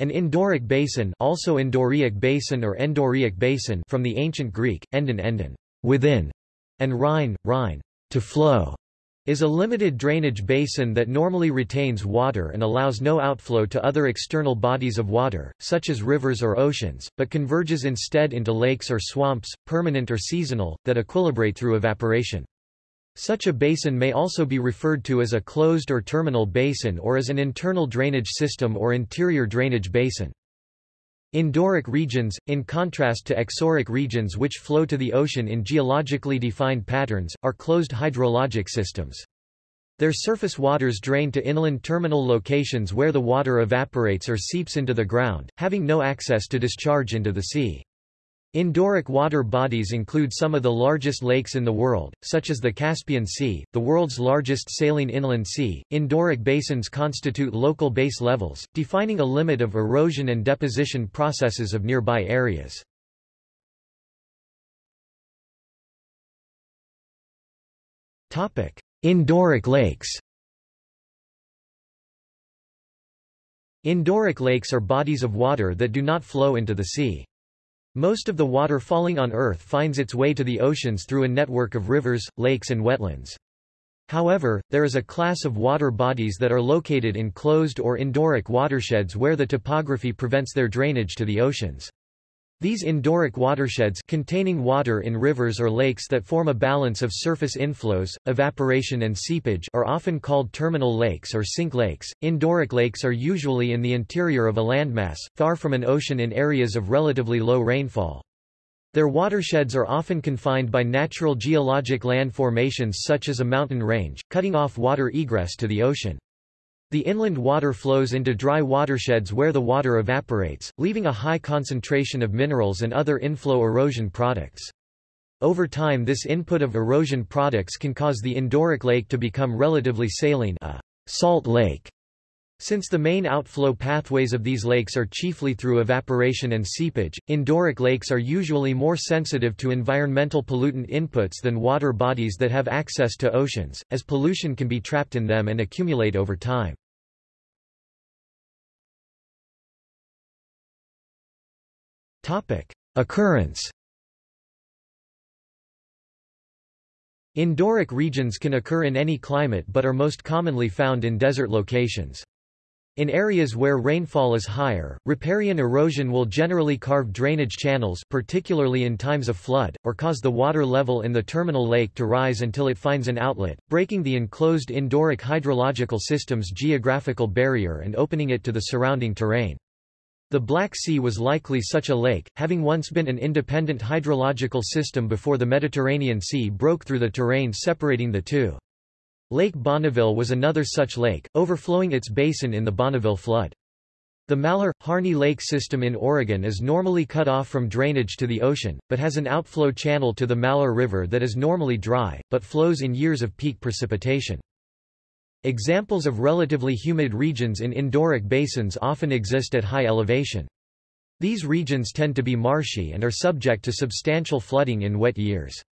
An endorheic basin, also endorheic basin or endorheic basin from the ancient Greek, endon endon, within, and rhine, rhine, to flow, is a limited drainage basin that normally retains water and allows no outflow to other external bodies of water, such as rivers or oceans, but converges instead into lakes or swamps, permanent or seasonal, that equilibrate through evaporation. Such a basin may also be referred to as a closed or terminal basin or as an internal drainage system or interior drainage basin. Endorheic regions, in contrast to exorheic regions which flow to the ocean in geologically defined patterns, are closed hydrologic systems. Their surface waters drain to inland terminal locations where the water evaporates or seeps into the ground, having no access to discharge into the sea. Endorheic water bodies include some of the largest lakes in the world, such as the Caspian Sea, the world's largest saline inland sea. Endorheic basins constitute local base levels, defining a limit of erosion and deposition processes of nearby areas. Topic: Endorheic lakes. Endorheic lakes are bodies of water that do not flow into the sea. Most of the water falling on Earth finds its way to the oceans through a network of rivers, lakes and wetlands. However, there is a class of water bodies that are located in closed or endorheic watersheds where the topography prevents their drainage to the oceans. These endorheic watersheds containing water in rivers or lakes that form a balance of surface inflows, evaporation and seepage are often called terminal lakes or sink lakes. Endorheic lakes are usually in the interior of a landmass, far from an ocean in areas of relatively low rainfall. Their watersheds are often confined by natural geologic land formations such as a mountain range, cutting off water egress to the ocean. The inland water flows into dry watersheds where the water evaporates, leaving a high concentration of minerals and other inflow erosion products. Over time this input of erosion products can cause the endorheic lake to become relatively saline a salt lake. Since the main outflow pathways of these lakes are chiefly through evaporation and seepage, endorheic lakes are usually more sensitive to environmental pollutant inputs than water bodies that have access to oceans, as pollution can be trapped in them and accumulate over time. Occurrence Endorheic regions can occur in any climate but are most commonly found in desert locations. In areas where rainfall is higher, riparian erosion will generally carve drainage channels particularly in times of flood, or cause the water level in the terminal lake to rise until it finds an outlet, breaking the enclosed endorheic hydrological system's geographical barrier and opening it to the surrounding terrain. The Black Sea was likely such a lake, having once been an independent hydrological system before the Mediterranean Sea broke through the terrain separating the two. Lake Bonneville was another such lake, overflowing its basin in the Bonneville flood. The Malheur-Harney Lake system in Oregon is normally cut off from drainage to the ocean, but has an outflow channel to the Malheur River that is normally dry, but flows in years of peak precipitation. Examples of relatively humid regions in endorheic basins often exist at high elevation. These regions tend to be marshy and are subject to substantial flooding in wet years.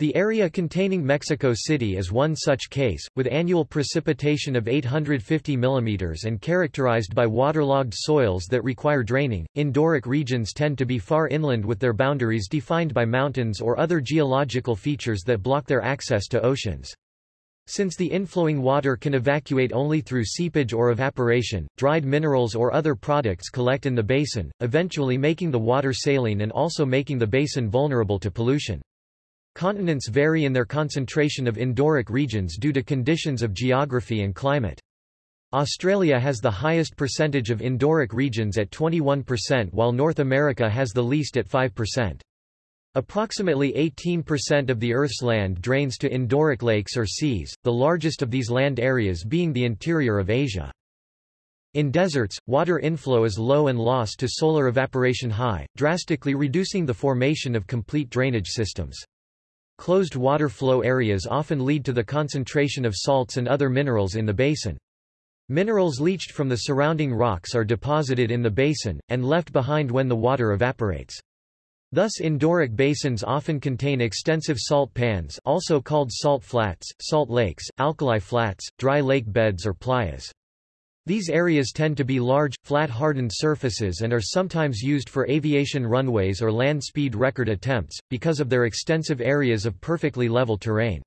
The area containing Mexico City is one such case, with annual precipitation of 850 mm and characterized by waterlogged soils that require draining. Endorheic regions tend to be far inland with their boundaries defined by mountains or other geological features that block their access to oceans. Since the inflowing water can evacuate only through seepage or evaporation, dried minerals or other products collect in the basin, eventually making the water saline and also making the basin vulnerable to pollution. Continents vary in their concentration of endorheic regions due to conditions of geography and climate. Australia has the highest percentage of endorheic regions at 21% while North America has the least at 5%. Approximately 18% of the Earth's land drains to endorheic lakes or seas, the largest of these land areas being the interior of Asia. In deserts, water inflow is low and loss to solar evaporation high, drastically reducing the formation of complete drainage systems. Closed water flow areas often lead to the concentration of salts and other minerals in the basin. Minerals leached from the surrounding rocks are deposited in the basin, and left behind when the water evaporates. Thus endorheic basins often contain extensive salt pans also called salt flats, salt lakes, alkali flats, dry lake beds or playas. These areas tend to be large, flat hardened surfaces and are sometimes used for aviation runways or land speed record attempts, because of their extensive areas of perfectly level terrain.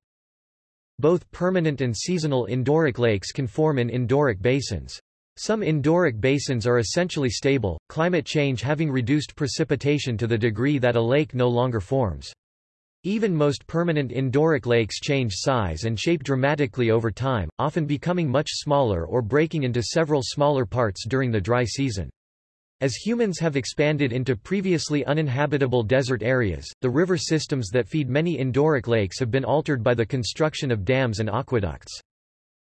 Both permanent and seasonal endorheic lakes can form in endorheic basins. Some endorheic basins are essentially stable, climate change having reduced precipitation to the degree that a lake no longer forms. Even most permanent endorheic lakes change size and shape dramatically over time, often becoming much smaller or breaking into several smaller parts during the dry season. As humans have expanded into previously uninhabitable desert areas, the river systems that feed many endorheic lakes have been altered by the construction of dams and aqueducts.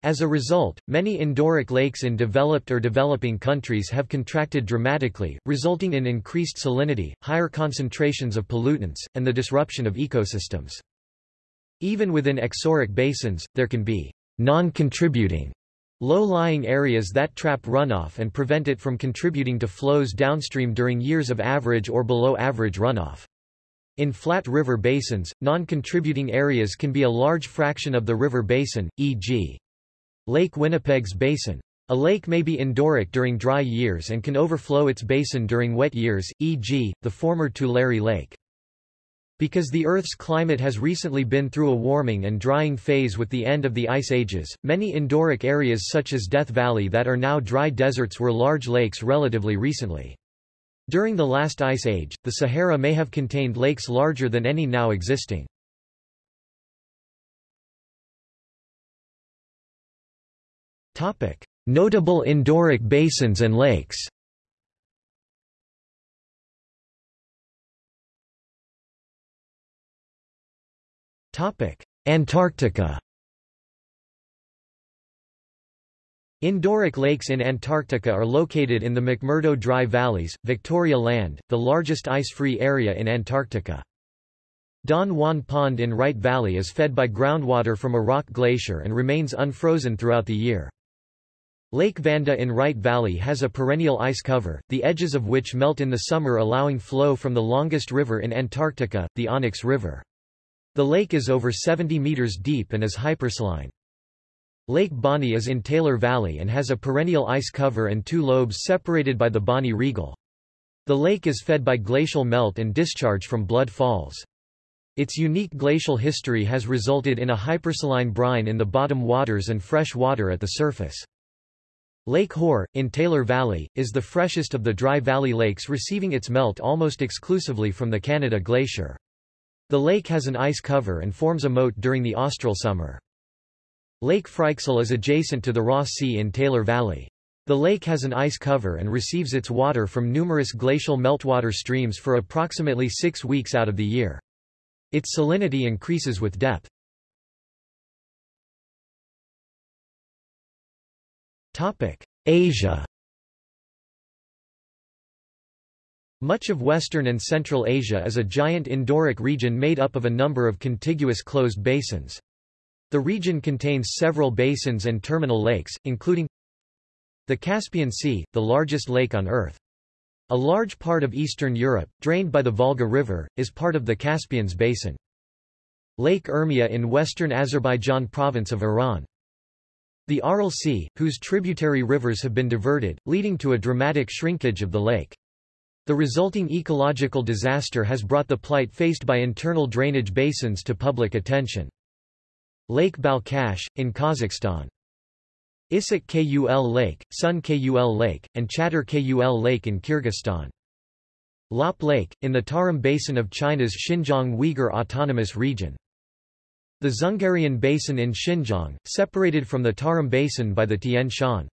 As a result, many endorheic lakes in developed or developing countries have contracted dramatically, resulting in increased salinity, higher concentrations of pollutants, and the disruption of ecosystems. Even within exorheic basins, there can be non-contributing low-lying areas that trap runoff and prevent it from contributing to flows downstream during years of average or below average runoff. In flat river basins, non-contributing areas can be a large fraction of the river basin, e.g. Lake Winnipeg's basin. A lake may be endorheic during dry years and can overflow its basin during wet years, e.g., the former Tulare Lake. Because the Earth's climate has recently been through a warming and drying phase with the end of the ice ages, many endorheic areas such as Death Valley that are now dry deserts were large lakes relatively recently. During the last ice age, the Sahara may have contained lakes larger than any now existing. Notable endorheic basins and lakes Antarctica Endorheic lakes in Antarctica are located in the McMurdo Dry Valleys, Victoria Land, the largest ice-free area in Antarctica. Don Juan Pond in Wright Valley is fed by groundwater from a rock glacier and remains unfrozen throughout the year. Lake Vanda in Wright Valley has a perennial ice cover, the edges of which melt in the summer allowing flow from the longest river in Antarctica, the Onyx River. The lake is over 70 meters deep and is hypersaline. Lake Bonney is in Taylor Valley and has a perennial ice cover and two lobes separated by the Bonney Riegel. The lake is fed by glacial melt and discharge from Blood Falls. Its unique glacial history has resulted in a hypersaline brine in the bottom waters and fresh water at the surface. Lake Hoare, in Taylor Valley, is the freshest of the dry valley lakes receiving its melt almost exclusively from the Canada Glacier. The lake has an ice cover and forms a moat during the austral summer. Lake Fryxell is adjacent to the Ross Sea in Taylor Valley. The lake has an ice cover and receives its water from numerous glacial meltwater streams for approximately six weeks out of the year. Its salinity increases with depth. Asia Much of Western and Central Asia is a giant endorheic region made up of a number of contiguous closed basins. The region contains several basins and terminal lakes, including the Caspian Sea, the largest lake on Earth. A large part of Eastern Europe, drained by the Volga River, is part of the Caspian's basin. Lake Urmia in western Azerbaijan province of Iran. The Aral Sea, whose tributary rivers have been diverted, leading to a dramatic shrinkage of the lake. The resulting ecological disaster has brought the plight faced by internal drainage basins to public attention. Lake Balkhash, in Kazakhstan. Issyk Kul Lake, Sun Kul Lake, and Chatyr Kul Lake in Kyrgyzstan. Lop Lake, in the Tarim Basin of China's Xinjiang Uyghur Autonomous Region. The Dzungarian Basin in Xinjiang, separated from the Tarim Basin by the Tian Shan.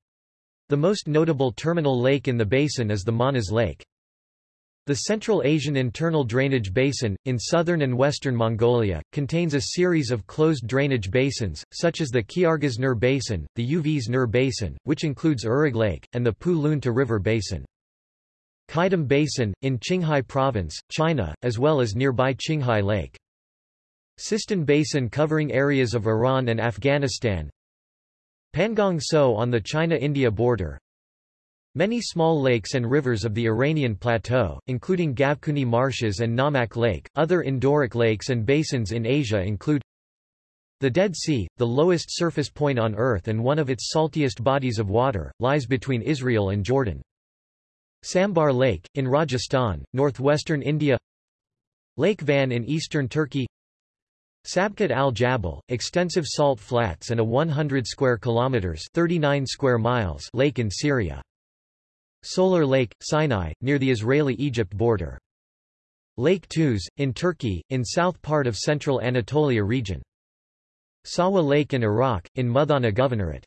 The most notable terminal lake in the basin is the Manas Lake. The Central Asian Internal Drainage Basin, in southern and western Mongolia, contains a series of closed drainage basins, such as the Khyargas Nur Basin, the Uvs Nur Basin, which includes Urig Lake, and the Pu Lunta River Basin. Qaidam Basin, in Qinghai Province, China, as well as nearby Qinghai Lake. Sistan Basin covering areas of Iran and Afghanistan Pangong So on the China-India border Many small lakes and rivers of the Iranian plateau, including Gavkhouni marshes and Namak Lake. Other endorheic lakes and basins in Asia include The Dead Sea, the lowest surface point on Earth and one of its saltiest bodies of water, lies between Israel and Jordan. Sambhar Lake, in Rajasthan, northwestern India Lake Van in eastern Turkey Sabkhat al-Jabbul, extensive salt flats and a 100 square kilometers 39 square miles lake in Syria. Solar Lake, Sinai, near the Israeli-Egypt border. Lake Tuz, in Turkey, in south part of central Anatolia region. Sawa Lake in Iraq, in Muthanna Governorate.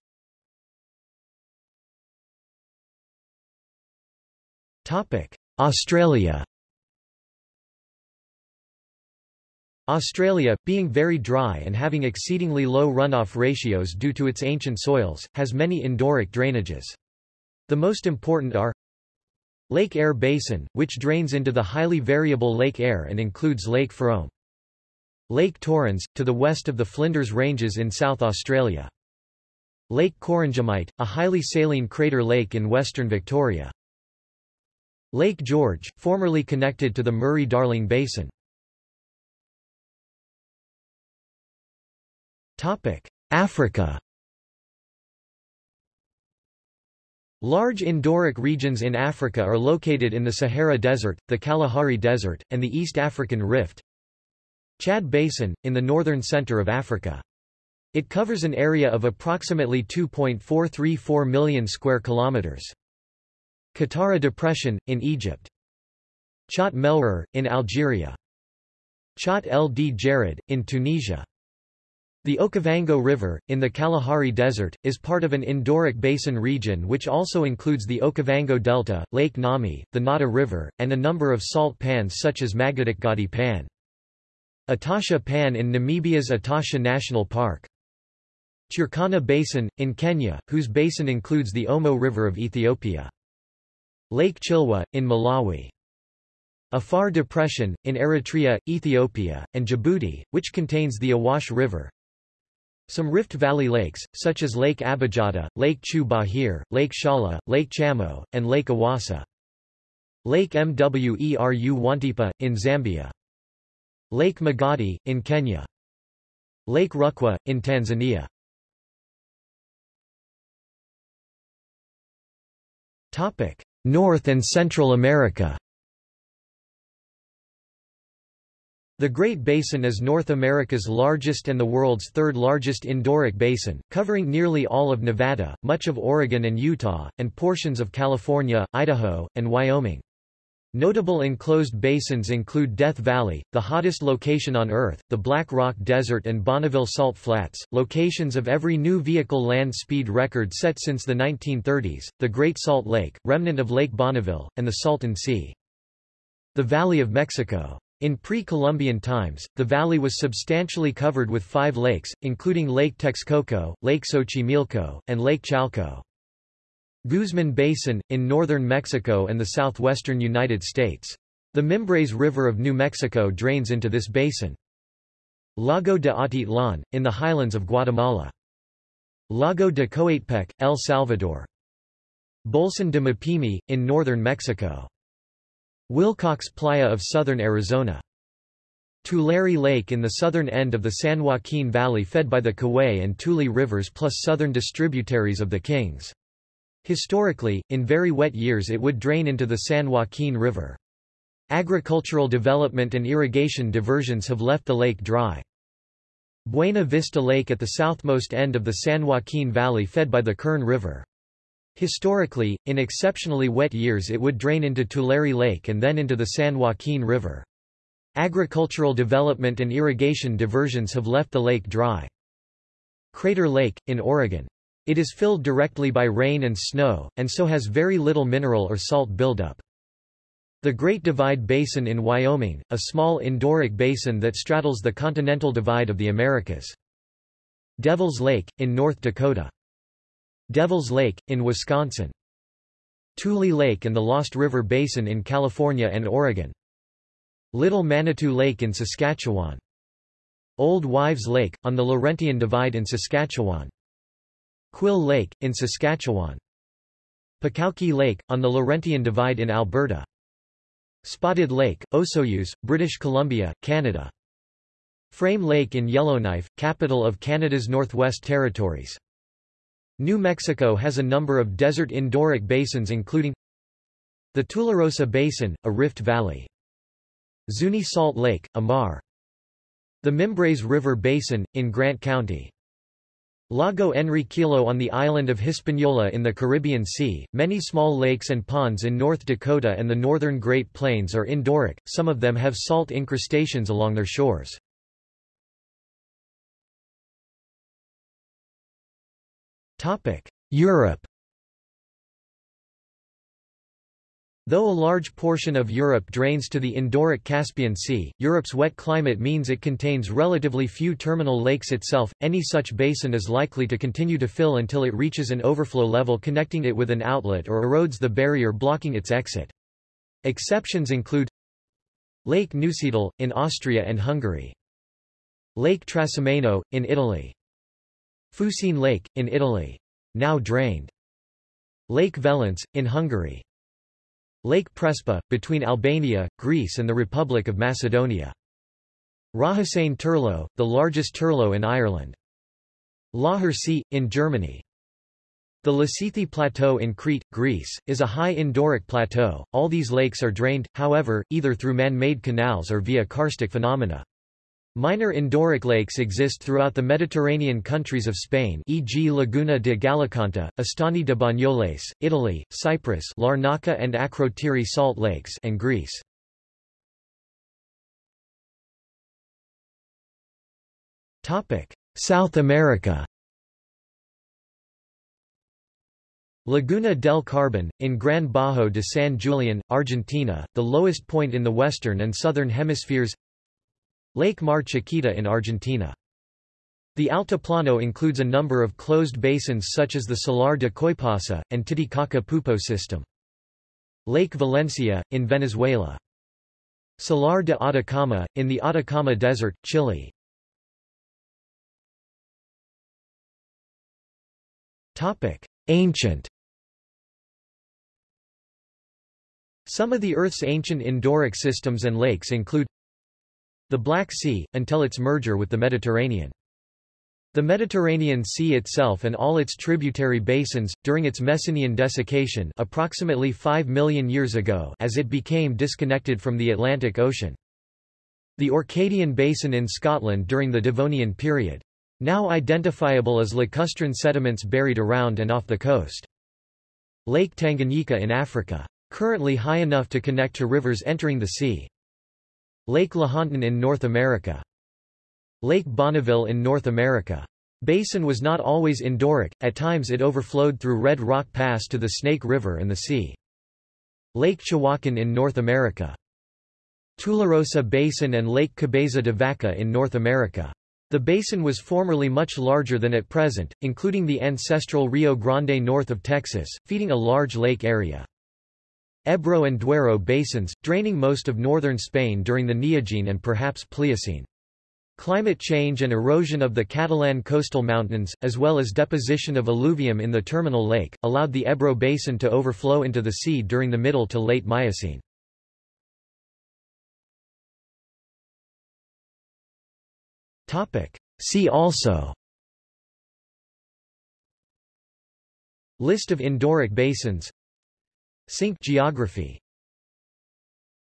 Australia Australia, being very dry and having exceedingly low runoff ratios due to its ancient soils, has many endorheic drainages. The most important are Lake Eyre Basin, which drains into the highly variable Lake Eyre and includes Lake Frome. Lake Torrens, to the west of the Flinders Ranges in South Australia. Lake Corangamite, a highly saline crater lake in western Victoria. Lake George, formerly connected to the Murray-Darling Basin. Africa Large endorheic regions in Africa are located in the Sahara Desert, the Kalahari Desert, and the East African Rift. Chad Basin, in the northern center of Africa. It covers an area of approximately 2.434 million square kilometers. Qattara Depression, in Egypt. Chott Melrhir, in Algeria. Chott el Djerid, in Tunisia. The Okavango River, in the Kalahari Desert, is part of an endorheic basin region which also includes the Okavango Delta, Lake Ngami, the Nata River, and a number of salt pans such as Magadic Pan. Etosha Pan in Namibia's Etosha National Park. Turkana Basin, in Kenya, whose basin includes the Omo River of Ethiopia. Lake Chilwa, in Malawi. Afar Depression, in Eritrea, Ethiopia, and Djibouti, which contains the Awash River. Some Rift Valley lakes, such as Lake Abijatta, Lake Chew Bahir, Lake Shala, Lake Chamo, and Lake Awasa. Lake Mweru Wantipa, in Zambia. Lake Magadi, in Kenya. Lake Rukwa, in Tanzania. North and Central America The Great Basin is North America's largest and the world's third largest endorheic basin, covering nearly all of Nevada, much of Oregon and Utah, and portions of California, Idaho, and Wyoming. Notable enclosed basins include Death Valley, the hottest location on Earth, the Black Rock Desert and Bonneville Salt Flats, locations of every new vehicle land speed record set since the 1930s, the Great Salt Lake, remnant of Lake Bonneville, and the Salton Sea. The Valley of Mexico in pre-Columbian times, the valley was substantially covered with five lakes, including Lake Texcoco, Lake Xochimilco, and Lake Chalco. Guzman Basin, in northern Mexico and the southwestern United States. The Mimbres River of New Mexico drains into this basin. Lago de Atitlan, in the highlands of Guatemala. Lago de Coatepeque, El Salvador. Bolson de Mapimi, in northern Mexico. Willcox Playa of southern Arizona. Tulare Lake in the southern end of the San Joaquin Valley fed by the Kaweah and Tule rivers plus southern distributaries of the Kings. Historically, in very wet years it would drain into the San Joaquin River. Agricultural development and irrigation diversions have left the lake dry. Buena Vista Lake at the southmost end of the San Joaquin Valley fed by the Kern River. Historically, in exceptionally wet years it would drain into Tulare Lake and then into the San Joaquin River. Agricultural development and irrigation diversions have left the lake dry. Crater Lake, in Oregon. It is filled directly by rain and snow, and so has very little mineral or salt buildup. The Great Divide Basin in Wyoming, a small endorheic basin that straddles the continental divide of the Americas. Devil's Lake, in North Dakota. Devil's Lake, in Wisconsin. Tule Lake and the Lost River Basin in California and Oregon. Little Manitou Lake in Saskatchewan. Old Wives Lake, on the Laurentian Divide in Saskatchewan. Quill Lake, in Saskatchewan. Pakowki Lake, on the Laurentian Divide in Alberta. Spotted Lake, Osoyoos, British Columbia, Canada. Frame Lake in Yellowknife, capital of Canada's Northwest Territories. New Mexico has a number of desert endorheic basins including the Tularosa Basin, a rift valley. Zuni Salt Lake, a maar. The Mimbres River Basin, in Grant County. Lago Enriquillo on the island of Hispaniola in the Caribbean Sea. Many small lakes and ponds in North Dakota and the northern Great Plains are endorheic, some of them have salt incrustations along their shores. Europe Though a large portion of Europe drains to the endorheic Caspian Sea, Europe's wet climate means it contains relatively few terminal lakes itself. Any such basin is likely to continue to fill until it reaches an overflow level connecting it with an outlet or erodes the barrier blocking its exit. Exceptions include Lake Neusiedl, in Austria and Hungary. Lake Trasimeno, in Italy. Fucine Lake, in Italy. Now drained. Lake Velence, in Hungary. Lake Prespa, between Albania, Greece and the Republic of Macedonia. Rahasane Turlough, the largest turlough in Ireland. Laacher See, in Germany. The Lasithi Plateau in Crete, Greece, is a high endorheic plateau. All these lakes are drained, however, either through man-made canals or via karstic phenomena. Minor endorheic lakes exist throughout the Mediterranean countries of Spain e.g. Laguna de Gallocanta, Estany de Banyoles, Italy, Cyprus Larnaca and Akrotiri salt lakes and Greece. South America Laguna del Carbon, in Gran Bajo de San Julian, Argentina, the lowest point in the western and southern hemispheres Lake Mar Chiquita in Argentina. The Altiplano includes a number of closed basins such as the Salar de Coipasa, and Titicaca-Poopó system. Lake Valencia, in Venezuela. Salar de Atacama, in the Atacama Desert, Chile. Ancient Some of the Earth's ancient endorheic systems and lakes include the Black Sea, until its merger with the Mediterranean. The Mediterranean Sea itself and all its tributary basins, during its Messinian desiccation approximately 5 million years ago as it became disconnected from the Atlantic Ocean. The Orcadian Basin in Scotland during the Devonian period. Now identifiable as lacustrine sediments buried around and off the coast. Lake Tanganyika in Africa. Currently high enough to connect to rivers entering the sea. Lake Lahontan in North America. Lake Bonneville in North America. Basin was not always endorheic, at times it overflowed through Red Rock Pass to the Snake River and the sea. Lake Chihuahuacan in North America. Tularosa Basin and Lake Cabeza de Vaca in North America. The basin was formerly much larger than at present, including the ancestral Rio Grande north of Texas, feeding a large lake area. Ebro and Duero basins, draining most of northern Spain during the Neogene and perhaps Pliocene. Climate change and erosion of the Catalan coastal mountains, as well as deposition of alluvium in the terminal lake, allowed the Ebro basin to overflow into the sea during the middle to late Miocene. See also List of endorheic basins Sink geography